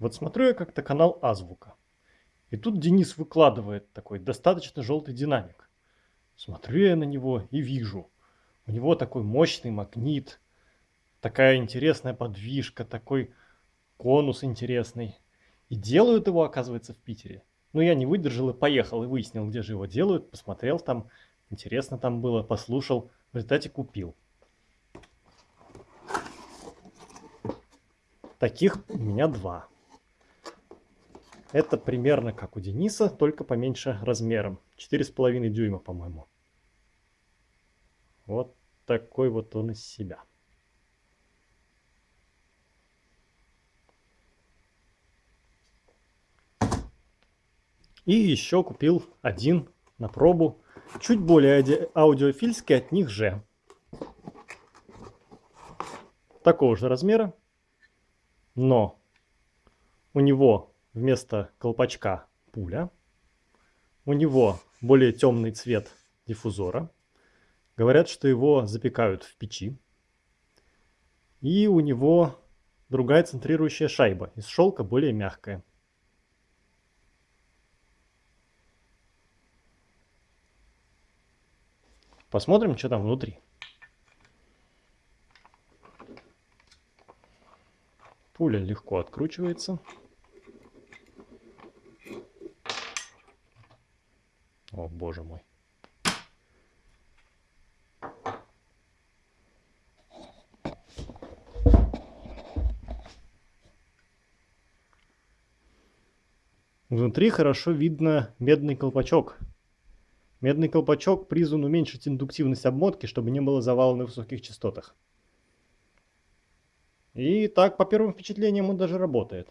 Вот смотрю я как-то канал Азбука. И тут Денис выкладывает такой достаточно желтый динамик. Смотрю я на него и вижу. У него такой мощный магнит, такая интересная подвижка, такой конус интересный. И делают его, оказывается, в Питере. Ну, я не выдержал и поехал, и выяснил, где же его делают, посмотрел там, интересно там было, послушал, в результате купил. Таких у меня два. Это примерно как у Дениса, только поменьше размером. 4,5 дюйма, по-моему. Вот такой вот он из себя. И еще купил один на пробу. Чуть более аудиофильский от них же. Такого же размера. Но у него вместо колпачка пуля. У него более темный цвет диффузора. Говорят, что его запекают в печи. И у него другая центрирующая шайба из шелка, более мягкая. Посмотрим, что там внутри. Пуля легко откручивается. О, боже мой. Внутри хорошо видно медный колпачок. Медный колпачок призван уменьшить индуктивность обмотки, чтобы не было завала на высоких частотах. И так, по первым впечатлениям, он даже работает.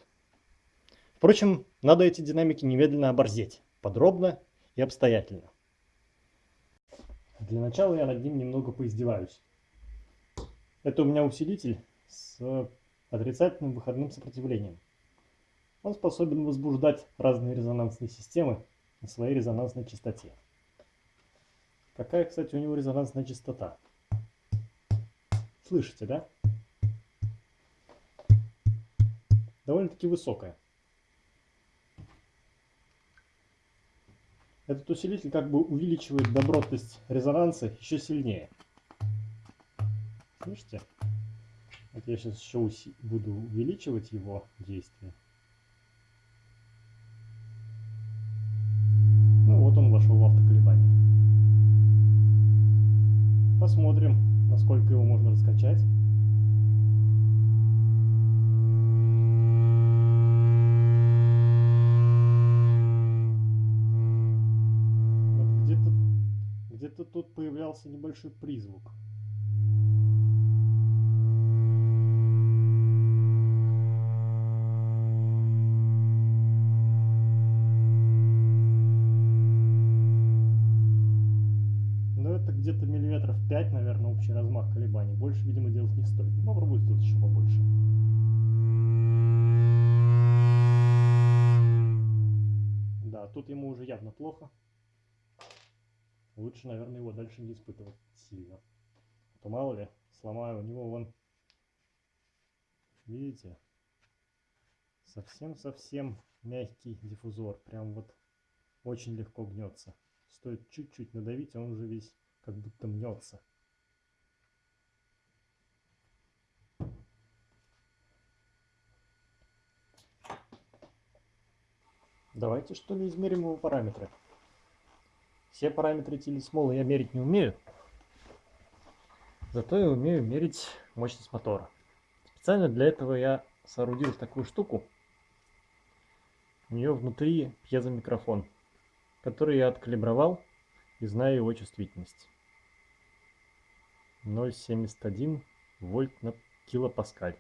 Впрочем, надо эти динамики немедленно оборзеть. Подробно и обстоятельно. Для начала я над ним немного поиздеваюсь. Это у меня усилитель с отрицательным выходным сопротивлением. Он способен возбуждать разные резонансные системы на своей резонансной частоте. Какая, кстати, у него резонансная частота? Слышите, да? Довольно-таки высокая. Этот усилитель как бы увеличивает добротность резонанса еще сильнее. Слышите? Вот я сейчас еще буду увеличивать его действие. Небольшой призвук. Но это где-то миллиметров 5, наверное, общий размах колебаний. Больше, видимо, делать не стоит. Ну, попробую сделать еще побольше. Да, тут ему уже явно плохо. Лучше, наверное, его дальше не испытывать сильно. А то мало ли, сломаю у него вон, видите, совсем-совсем мягкий диффузор. Прям вот очень легко гнется. Стоит чуть-чуть надавить, а он уже весь как будто мнется. Давайте что ли измерим его параметры. Все параметры телесмола я мерить не умею. Зато я умею мерить мощность мотора. Специально для этого я соорудил такую штуку. У нее внутри пьезомикрофон, который я откалибровал и знаю его чувствительность. 0,71 вольт на килопаскаль.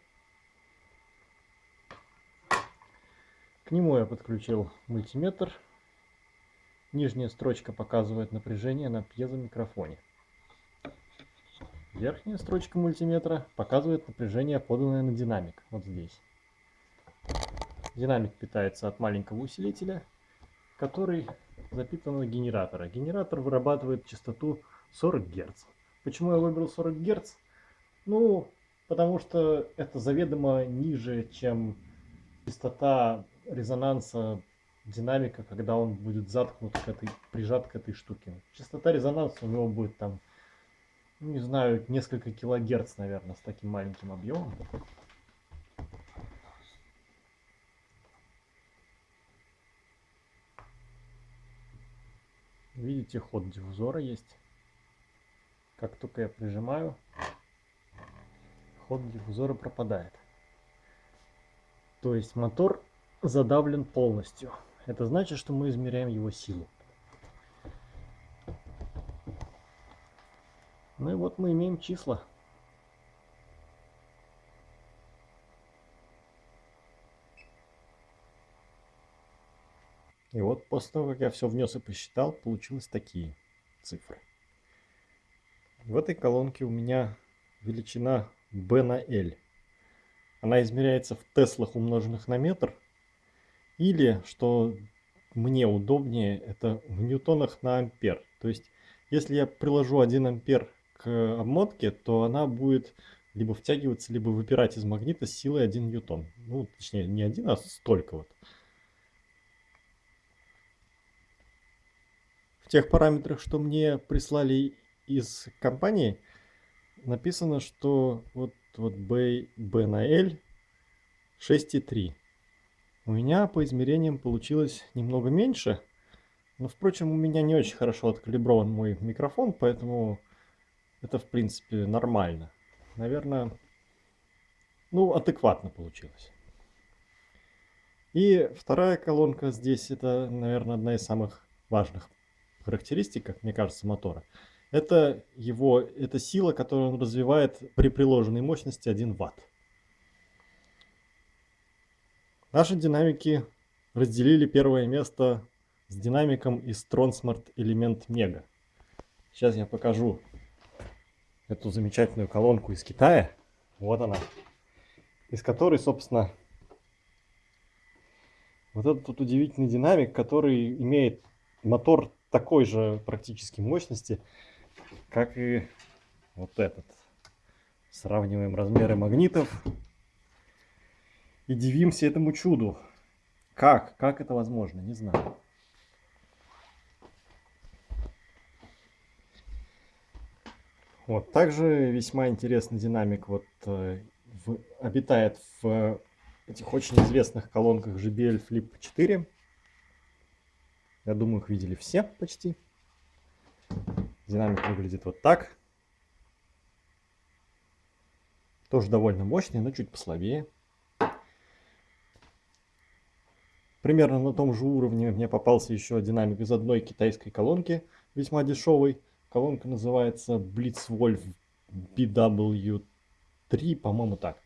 К нему я подключил мультиметр Нижняя строчка показывает напряжение на пьезомикрофоне. Верхняя строчка мультиметра показывает напряжение, поданное на динамик, вот здесь. Динамик питается от маленького усилителя, который запитан на генератора. Генератор вырабатывает частоту 40 Гц. Почему я выбрал 40 Гц? Ну, потому что это заведомо ниже, чем частота резонанса динамика, когда он будет заткнут к этой, прижат к этой штуке. Частота резонанса у него будет там, ну, не знаю, несколько килогерц, наверное, с таким маленьким объемом. Видите, ход диффузора есть. Как только я прижимаю, ход диффузора пропадает. То есть мотор задавлен полностью. Это значит, что мы измеряем его силу. Ну и вот мы имеем числа. И вот после того, как я все внес и посчитал, получилось такие цифры. В этой колонке у меня величина B на L. Она измеряется в теслах умноженных на метр. Или, что мне удобнее, это в ньютонах на ампер. То есть, если я приложу 1 ампер к обмотке, то она будет либо втягиваться, либо выпирать из магнита с силой 1 ньютон. Ну, точнее, не один, а столько вот. В тех параметрах, что мне прислали из компании, написано, что вот, вот B, B на L 6,3. У меня по измерениям получилось немного меньше. Но, впрочем, у меня не очень хорошо откалиброван мой микрофон, поэтому это, в принципе, нормально. Наверное, ну, адекватно получилось. И вторая колонка здесь, это, наверное, одна из самых важных характеристик, как мне кажется, мотора. Это его, это сила, которую он развивает при приложенной мощности 1 Вт. Наши динамики разделили первое место с динамиком из Tronsmart Element Mega. Сейчас я покажу эту замечательную колонку из Китая. Вот она. Из которой, собственно, вот этот вот удивительный динамик, который имеет мотор такой же практически мощности, как и вот этот. Сравниваем размеры магнитов и дивимся этому чуду. Как? Как это возможно? Не знаю. Вот, также весьма интересный динамик вот, э, в, обитает в этих очень известных колонках JBL Flip 4. Я думаю, их видели все почти. Динамик выглядит вот так. Тоже довольно мощный, но чуть послабее. Примерно на том же уровне мне попался еще динамик из одной китайской колонки, весьма дешевый. Колонка называется Blitzwolf BW3, по-моему так.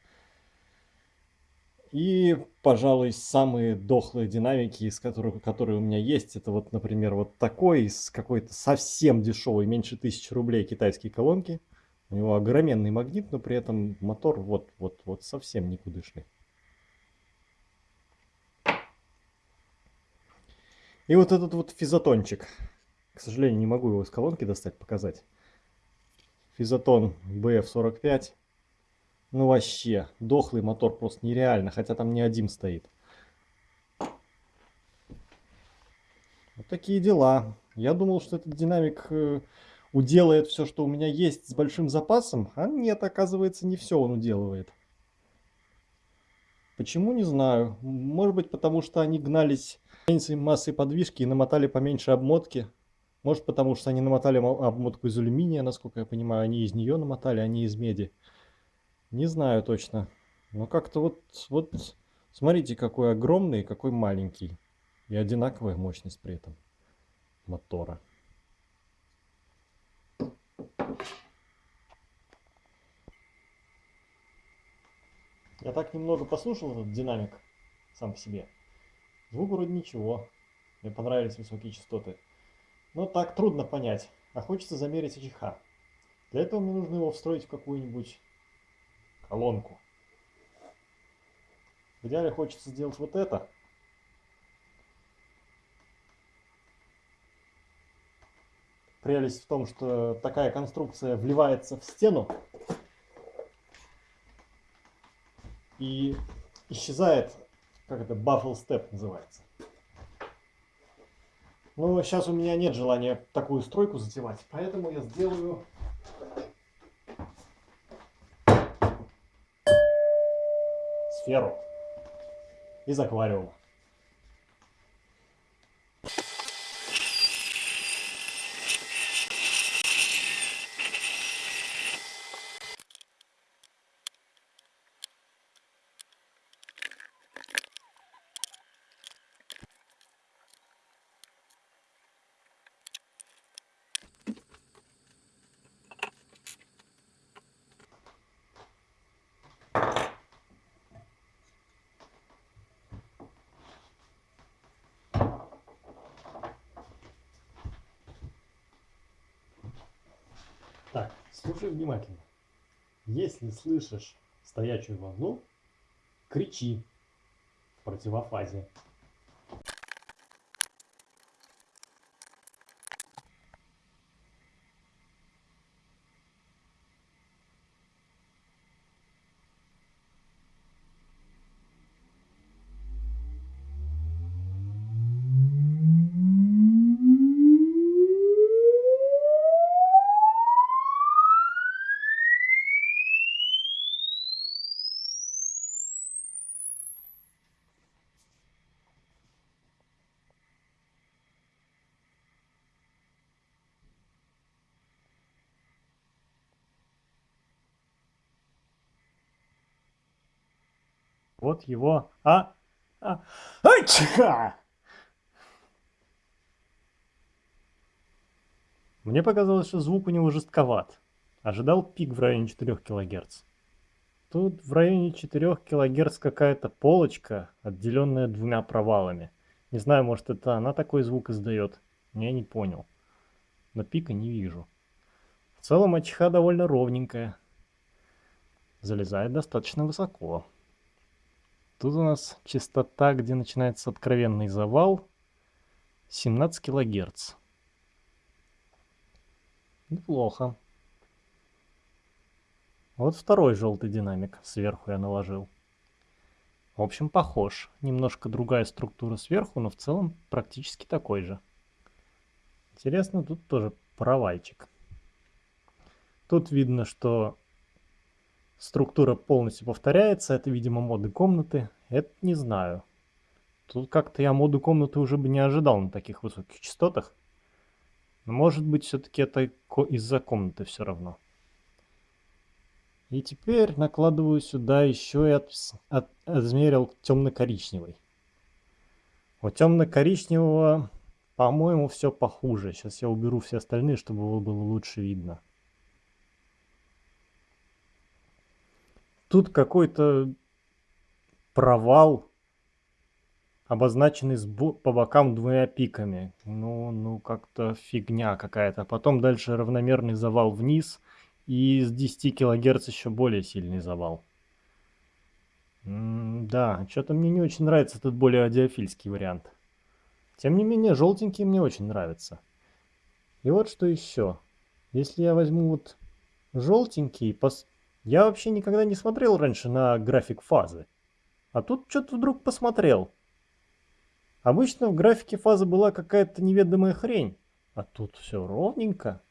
И, пожалуй, самые дохлые динамики, из которых, которые у меня есть, это вот, например, вот такой, из какой-то совсем дешевой, меньше тысячи рублей китайские колонки. У него огроменный магнит, но при этом мотор вот, вот, вот совсем никудышный. И вот этот вот физотончик. К сожалению, не могу его из колонки достать, показать. Физотон BF45. Ну вообще, дохлый мотор просто нереально, хотя там не один стоит. Вот такие дела. Я думал, что этот динамик э, уделает все, что у меня есть с большим запасом, а нет, оказывается, не все он уделывает. Почему, не знаю. Может быть, потому что они гнались массой подвижки и намотали поменьше обмотки. Может, потому что они намотали обмотку из алюминия, насколько я понимаю, они из нее намотали, а не из меди. Не знаю точно. Но как-то вот, вот, смотрите, какой огромный и какой маленький. И одинаковая мощность при этом мотора. Я так немного послушал этот динамик сам по себе. Звук вроде ничего. Мне понравились высокие частоты. Но так трудно понять. А хочется замерить АЧХ. Для этого мне нужно его встроить в какую-нибудь колонку. В идеале хочется сделать вот это. Прелесть в том, что такая конструкция вливается в стену и исчезает как это, Buffalo Step называется. Но сейчас у меня нет желания такую стройку затевать, поэтому я сделаю сферу из аквариума. Так, слушай внимательно. Если слышишь стоячую волну, кричи в противофазе. Вот его... А? а. Чиха! Мне показалось, что звук у него жестковат. Ожидал пик в районе 4 кГц. Тут в районе 4 кГц какая-то полочка, отделенная двумя провалами. Не знаю, может это она такой звук издает. Я не понял. Но пика не вижу. В целом АЧХ довольно ровненькая. Залезает достаточно высоко. Тут у нас частота, где начинается откровенный завал, 17 килогерц. Неплохо. Вот второй желтый динамик сверху я наложил. В общем, похож. Немножко другая структура сверху, но в целом практически такой же. Интересно, тут тоже провальчик. Тут видно, что Структура полностью повторяется. Это, видимо, моды комнаты. Это не знаю. Тут как-то я моду комнаты уже бы не ожидал на таких высоких частотах. Но может быть все-таки это из-за комнаты все равно. И теперь накладываю сюда еще и от, от, измерил темно-коричневый. У темно-коричневого, по-моему, все похуже. Сейчас я уберу все остальные, чтобы его было лучше видно. Тут какой-то провал, обозначенный по бокам двумя пиками. Ну, ну как-то фигня какая-то. Потом дальше равномерный завал вниз. И с 10 кГц еще более сильный завал. М да, что-то мне не очень нравится этот более адиофильский вариант. Тем не менее, желтенький мне очень нравится. И вот что еще. Если я возьму вот желтенький, пос я вообще никогда не смотрел раньше на график фазы. А тут что-то вдруг посмотрел. Обычно в графике фазы была какая-то неведомая хрень. А тут все ровненько.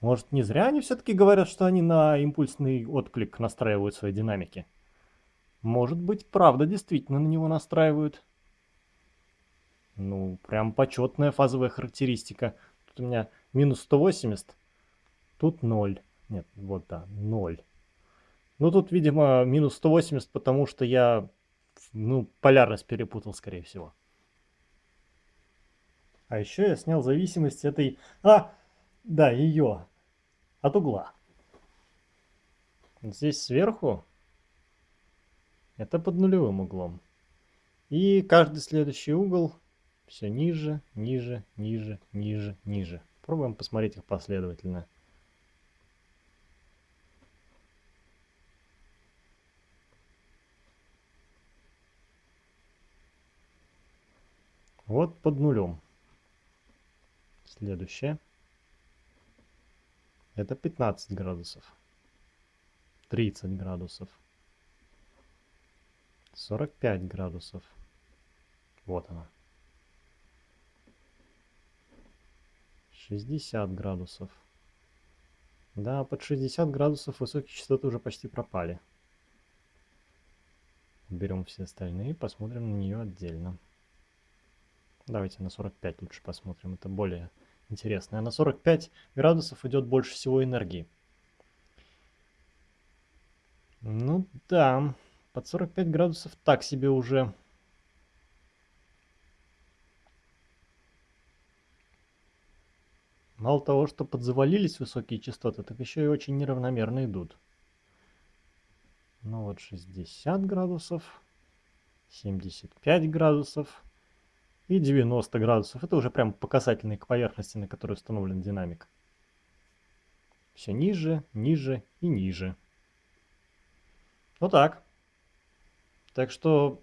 Может, не зря они все-таки говорят, что они на импульсный отклик настраивают свои динамики. Может быть, правда действительно на него настраивают. Ну, прям почетная фазовая характеристика. Тут у меня минус 180, тут 0. Нет, вот да, 0. Ну, тут, видимо, минус 180, потому что я, ну, полярность перепутал, скорее всего. А еще я снял зависимость этой... А, да, ее. От угла. Здесь сверху это под нулевым углом. И каждый следующий угол все ниже, ниже, ниже, ниже, ниже. Пробуем посмотреть их последовательно. Вот под нулем. Следующее. Это 15 градусов. 30 градусов. 45 градусов. Вот она. 60 градусов. Да, под 60 градусов высокие частоты уже почти пропали. Берем все остальные, посмотрим на нее отдельно. Давайте на 45 лучше посмотрим, это более интересно. А на 45 градусов идет больше всего энергии. Ну да, под 45 градусов так себе уже. Мало того, что подзавалились высокие частоты, так еще и очень неравномерно идут. Ну вот 60 градусов, 75 градусов и 90 градусов. Это уже прям показательные к поверхности, на которой установлен динамик. Все ниже, ниже и ниже. Вот так. Так что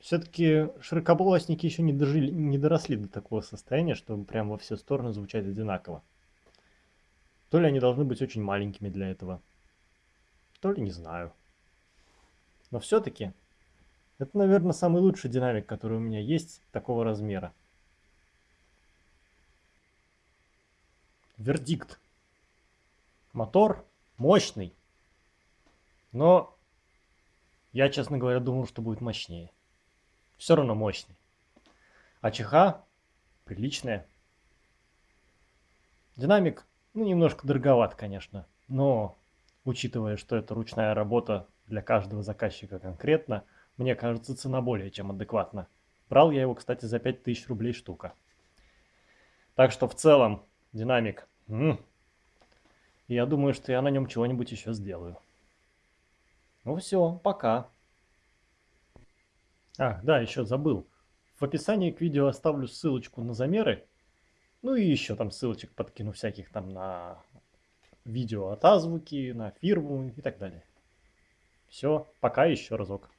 все-таки широкополосники еще не, дожили, не доросли до такого состояния, чтобы прям во все стороны звучать одинаково. То ли они должны быть очень маленькими для этого, то ли не знаю. Но все-таки это, наверное, самый лучший динамик, который у меня есть такого размера. Вердикт. Мотор мощный, но я, честно говоря, думал, что будет мощнее. Все равно мощный. А ЧХ приличная. Динамик, ну, немножко дороговат, конечно, но учитывая, что это ручная работа для каждого заказчика конкретно, мне кажется, цена более чем адекватна. Брал я его, кстати, за 5000 рублей штука. Так что в целом динамик. М -м, я думаю, что я на нем чего-нибудь еще сделаю. Ну все, пока. А, да, еще забыл. В описании к видео оставлю ссылочку на замеры. Ну и еще там ссылочек подкину всяких там на видео от азбуки, на фирму и так далее. Все, пока еще разок.